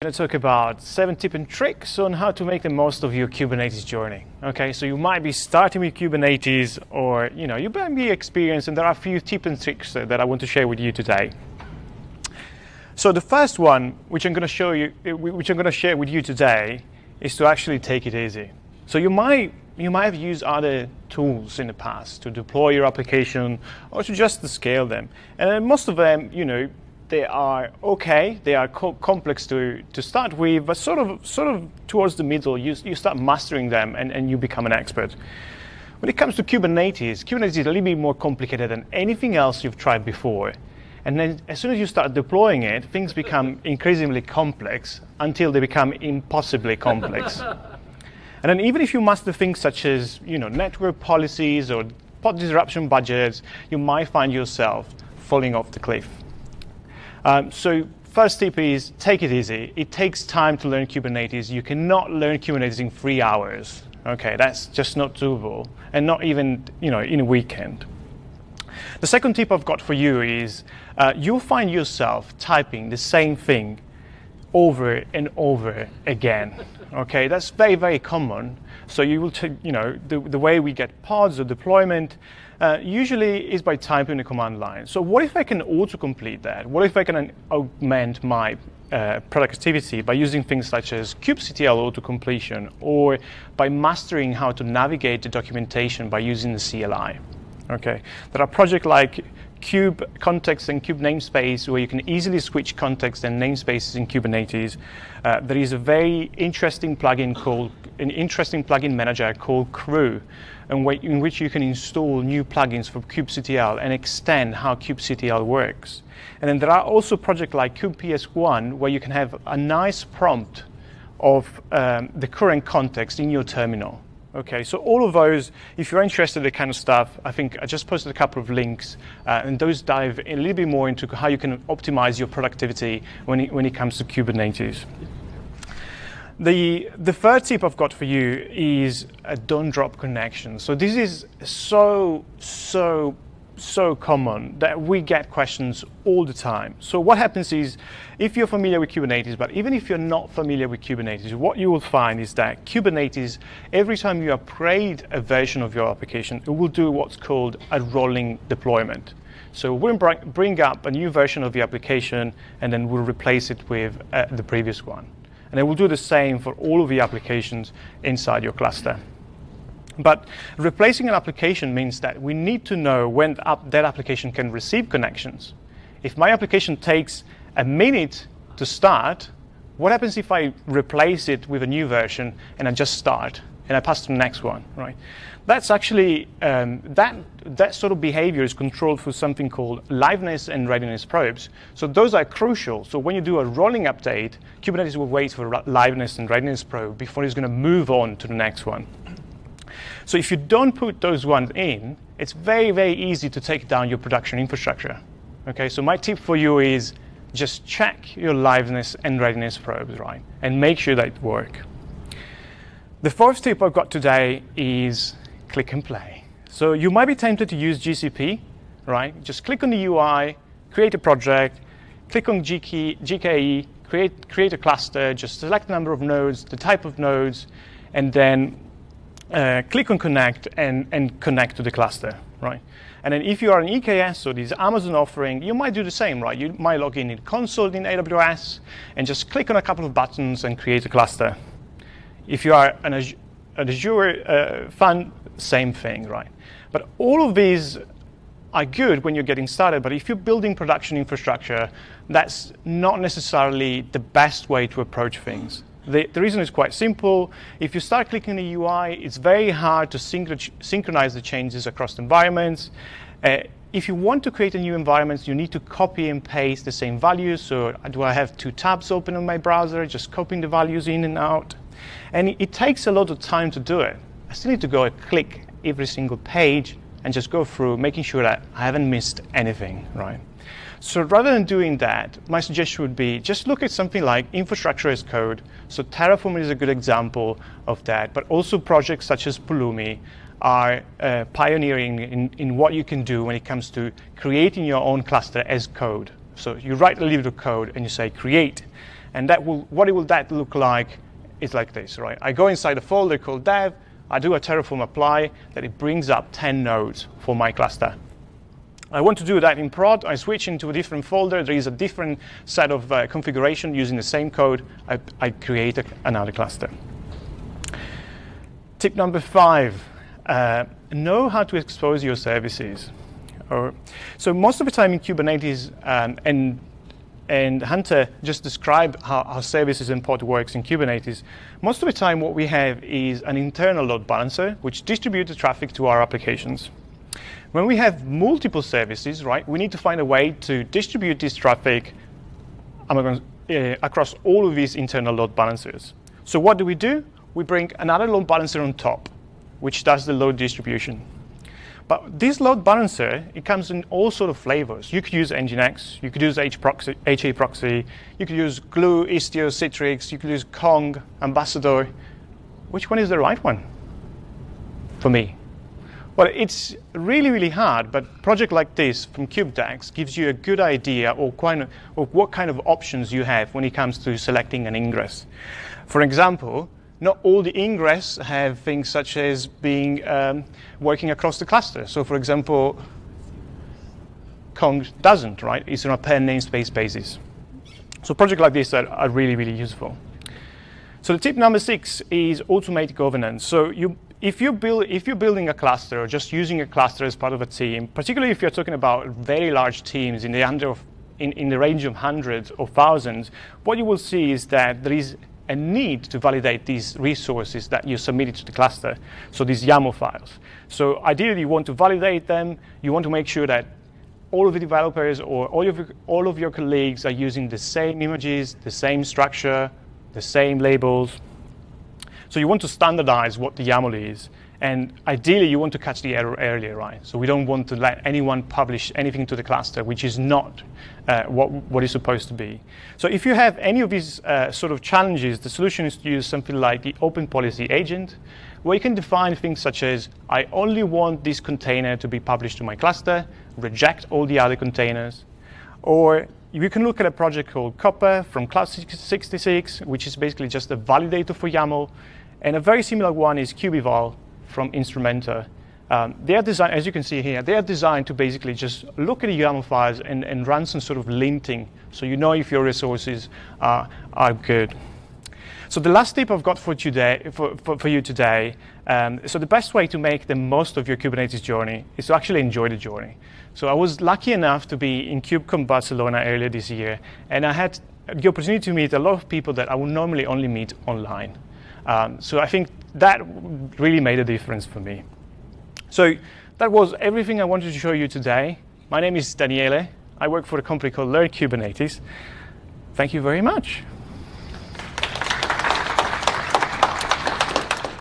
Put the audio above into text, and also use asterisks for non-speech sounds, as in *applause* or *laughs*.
going to talk about seven tips and tricks on how to make the most of your Kubernetes journey. Okay, so you might be starting with Kubernetes or you know you might be experienced and there are a few tips and tricks that I want to share with you today. So the first one, which I'm going to show you, eh, which I'm going to share with you today, is to actually take it easy. So you might you might have used other tools in the past to deploy your application or to just scale them, and most of them, you know, they are okay, they are co complex to, to start with, but sort of, sort of towards the middle, you, you start mastering them and, and you become an expert. When it comes to Kubernetes, Kubernetes is a little bit more complicated than anything else you've tried before. And then as soon as you start deploying it, things become *laughs* increasingly complex until they become impossibly complex. *laughs* and then even if you master things such as you know, network policies or pod disruption budgets, you might find yourself falling off the cliff. Um, so first tip is take it easy. It takes time to learn Kubernetes. You cannot learn Kubernetes in three hours. Okay, that's just not doable, and not even you know in a weekend. The second tip I've got for you is uh, you'll find yourself typing the same thing over and over again. Okay, that's very, very common. So you will, you know, the, the way we get pods or deployment uh, usually is by typing the command line. So what if I can autocomplete that? What if I can augment my uh, productivity by using things such as kubectl autocompletion or by mastering how to navigate the documentation by using the CLI? Okay, there are projects like kube context and kube namespace where you can easily switch context and namespaces in Kubernetes. Uh, there is a very interesting plugin called an interesting plugin manager called Krew, in which you can install new plugins for kubectl and extend how kubectl works. And then there are also projects like kubeps1 where you can have a nice prompt of um, the current context in your terminal. Okay, so all of those, if you're interested in the kind of stuff, I think I just posted a couple of links, uh, and those dive a little bit more into how you can optimize your productivity when it, when it comes to Kubernetes. The, the third tip I've got for you is a don't drop connection. So this is so, so so common that we get questions all the time. So what happens is, if you're familiar with Kubernetes, but even if you're not familiar with Kubernetes, what you will find is that Kubernetes, every time you upgrade a version of your application, it will do what's called a rolling deployment. So we'll bring up a new version of the application, and then we'll replace it with uh, the previous one. And it will do the same for all of the applications inside your cluster. But replacing an application means that we need to know when that application can receive connections. If my application takes a minute to start, what happens if I replace it with a new version and I just start and I pass to the next one, right? That's actually, um, that, that sort of behavior is controlled through something called liveness and readiness probes. So those are crucial. So when you do a rolling update, Kubernetes will wait for liveness and readiness probe before it's going to move on to the next one. So if you don't put those ones in, it's very, very easy to take down your production infrastructure. Okay, so my tip for you is just check your liveness and readiness probes, right? And make sure that work. The fourth tip I've got today is click and play. So you might be tempted to use GCP, right? Just click on the UI, create a project, click on GK, GKE, create, create a cluster, just select the number of nodes, the type of nodes, and then uh, click on connect and, and connect to the cluster, right? And then if you are an EKS or this Amazon offering, you might do the same, right? You might log in in console in AWS and just click on a couple of buttons and create a cluster. If you are an Azure, an Azure uh, fan, same thing, right? But all of these are good when you're getting started, but if you're building production infrastructure, that's not necessarily the best way to approach things. The, the, reason is quite simple. If you start clicking the UI, it's very hard to synchronize the changes across environments. Uh, if you want to create a new environment, you need to copy and paste the same values. So do I have two tabs open on my browser, just copying the values in and out? And it, it takes a lot of time to do it. I still need to go and click every single page and just go through, making sure that I haven't missed anything, right? So rather than doing that, my suggestion would be just look at something like infrastructure as code. So Terraform is a good example of that, but also projects such as Pulumi are uh, pioneering in, in what you can do when it comes to creating your own cluster as code. So you write a little code and you say create, And that will, what will that look like is like this, right? I go inside a folder called dev, I do a Terraform apply, that it brings up 10 nodes for my cluster. I want to do that in prod. I switch into a different folder. There is a different set of uh, configuration using the same code. I, I create a, another cluster. Tip number five, uh, know how to expose your services. Or, so most of the time in Kubernetes, um, and, and Hunter just described how, how services and pod works in Kubernetes. Most of the time what we have is an internal load balancer, which distributes the traffic to our applications. When we have multiple services, right, we need to find a way to distribute this traffic uh, across all of these internal load balancers. So what do we do? We bring another load balancer on top, which does the load distribution. But this load balancer, it comes in all sort of flavors. You could use Nginx, you could use HProxy, HA proxy, you could use Gloo, Istio, Citrix, you could use Kong, Ambassador. Which one is the right one for me? Well, it's really, really hard, but a project like this from KubeDex gives you a good idea of, of what kind of options you have when it comes to selecting an ingress. For example, not all the ingress have things such as being um, working across the cluster. So for example, Kong doesn't, right? It's on a per namespace basis. So projects like this are, are really, really useful. So the tip number six is automate governance. So you if, you build, if you're building a cluster or just using a cluster as part of a team, particularly if you're talking about very large teams in the, under of, in, in the range of hundreds or thousands, what you will see is that there is a need to validate these resources that you submitted to the cluster, so these YAML files. So ideally, you want to validate them. You want to make sure that all of the developers or all of, all of your colleagues are using the same images, the same structure, the same labels, so you want to standardize what the YAML is. And ideally, you want to catch the error earlier, right? So we don't want to let anyone publish anything to the cluster, which is not uh, what, what is supposed to be. So if you have any of these uh, sort of challenges, the solution is to use something like the Open Policy Agent, where you can define things such as, I only want this container to be published to my cluster, reject all the other containers. Or you can look at a project called Copper from Cloud66, which is basically just a validator for YAML. And a very similar one is kubeval from Instrumenta. Um, they are designed, as you can see here, they are designed to basically just look at the YAML files and, and run some sort of linting so you know if your resources are, are good. So the last tip I've got for, today, for, for, for you today, um, so the best way to make the most of your Kubernetes journey is to actually enjoy the journey. So I was lucky enough to be in KubeCon Barcelona earlier this year, and I had the opportunity to meet a lot of people that I would normally only meet online. Um, so I think that really made a difference for me. So that was everything I wanted to show you today. My name is Daniele. I work for a company called Learn Kubernetes. Thank you very much.